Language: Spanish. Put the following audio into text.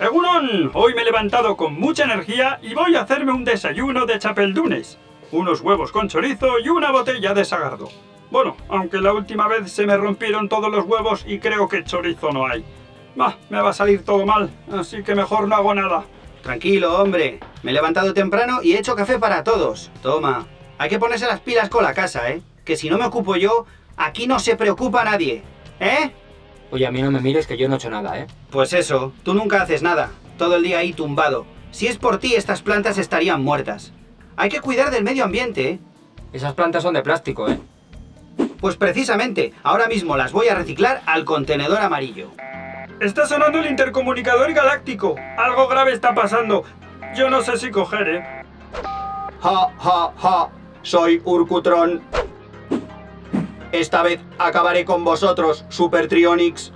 ¡Egunon! Hoy me he levantado con mucha energía y voy a hacerme un desayuno de chapeldunes. Unos huevos con chorizo y una botella de sagardo. Bueno, aunque la última vez se me rompieron todos los huevos y creo que chorizo no hay. Bah, me va a salir todo mal, así que mejor no hago nada. Tranquilo, hombre. Me he levantado temprano y he hecho café para todos. Toma. Hay que ponerse las pilas con la casa, ¿eh? Que si no me ocupo yo, aquí no se preocupa nadie. ¿Eh? Oye, a mí no me mires que yo no he hecho nada, ¿eh? Pues eso, tú nunca haces nada. Todo el día ahí tumbado. Si es por ti, estas plantas estarían muertas. Hay que cuidar del medio ambiente, ¿eh? Esas plantas son de plástico, ¿eh? Pues precisamente, ahora mismo las voy a reciclar al contenedor amarillo. Está sonando el intercomunicador galáctico. Algo grave está pasando. Yo no sé si coger, ¿eh? Ja, ja, ja. Soy Urkutron. Esta vez acabaré con vosotros, Super Trionix.